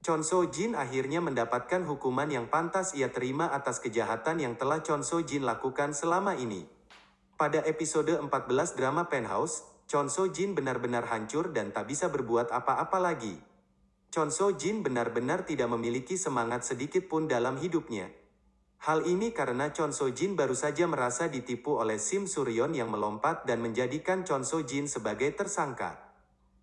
Chon So Jin akhirnya mendapatkan hukuman yang pantas ia terima atas kejahatan yang telah Chon So Jin lakukan selama ini. Pada episode 14 drama Penthouse, Chon So Jin benar-benar hancur dan tak bisa berbuat apa-apa lagi. Chon So Jin benar-benar tidak memiliki semangat sedikit pun dalam hidupnya. Hal ini karena Chon So Jin baru saja merasa ditipu oleh Sim Suryon yang melompat dan menjadikan Chon So Jin sebagai tersangka.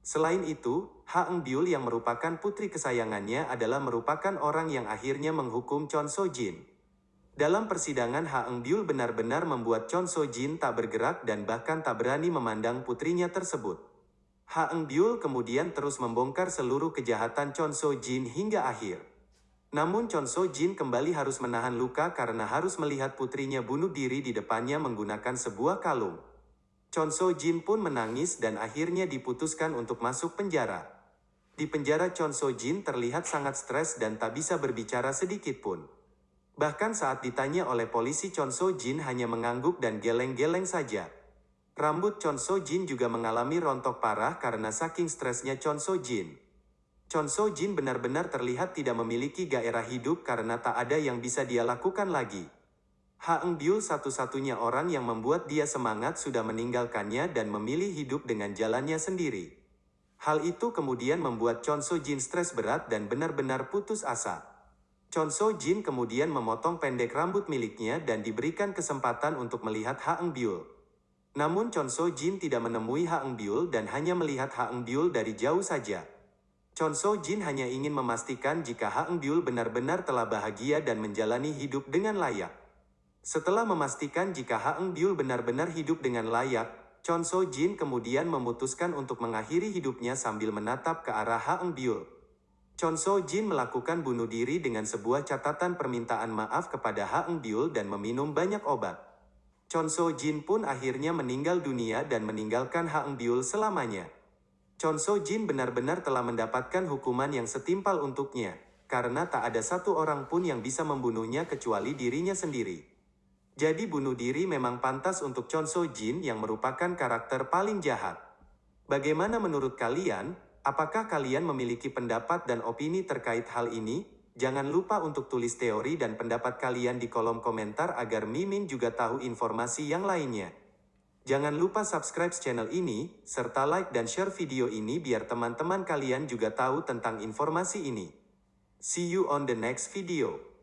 Selain itu, Ha Eng Byul yang merupakan putri kesayangannya adalah merupakan orang yang akhirnya menghukum Chon So Jin. Dalam persidangan Ha Eng Byul benar-benar membuat Chon So Jin tak bergerak dan bahkan tak berani memandang putrinya tersebut. Ha Eng Byul kemudian terus membongkar seluruh kejahatan Chon So Jin hingga akhir. Namun Chon So Jin kembali harus menahan luka karena harus melihat putrinya bunuh diri di depannya menggunakan sebuah kalung. Chon So Jin pun menangis dan akhirnya diputuskan untuk masuk penjara. Di penjara Chon So Jin terlihat sangat stres dan tak bisa berbicara sedikit pun. Bahkan saat ditanya oleh polisi Chon So Jin hanya mengangguk dan geleng-geleng saja. Rambut Chon So Jin juga mengalami rontok parah karena saking stresnya Chon So Jin. Chon So Jin benar-benar terlihat tidak memiliki gairah hidup karena tak ada yang bisa dia lakukan lagi. Ha Eng Byul satu-satunya orang yang membuat dia semangat sudah meninggalkannya dan memilih hidup dengan jalannya sendiri. Hal itu kemudian membuat Chon So Jin stres berat dan benar-benar putus asa. Chon So Jin kemudian memotong pendek rambut miliknya dan diberikan kesempatan untuk melihat Ha Eng Byul. Namun Chon So Jin tidak menemui Ha Eng Byul dan hanya melihat Ha Eng Byul dari jauh saja. Chon So Jin hanya ingin memastikan jika Ha Eng Byul benar-benar telah bahagia dan menjalani hidup dengan layak. Setelah memastikan jika Ha Eng Byul benar-benar hidup dengan layak, Chon So Jin kemudian memutuskan untuk mengakhiri hidupnya sambil menatap ke arah Ha Eng Byul. Chon So Jin melakukan bunuh diri dengan sebuah catatan permintaan maaf kepada Ha Eng Byul dan meminum banyak obat. Chon So Jin pun akhirnya meninggal dunia dan meninggalkan Ha Eng Byul selamanya. Chon So Jin benar-benar telah mendapatkan hukuman yang setimpal untuknya, karena tak ada satu orang pun yang bisa membunuhnya kecuali dirinya sendiri. Jadi bunuh diri memang pantas untuk Chon So Jin yang merupakan karakter paling jahat. Bagaimana menurut kalian? Apakah kalian memiliki pendapat dan opini terkait hal ini? Jangan lupa untuk tulis teori dan pendapat kalian di kolom komentar agar Mimin juga tahu informasi yang lainnya. Jangan lupa subscribe channel ini, serta like dan share video ini biar teman-teman kalian juga tahu tentang informasi ini. See you on the next video.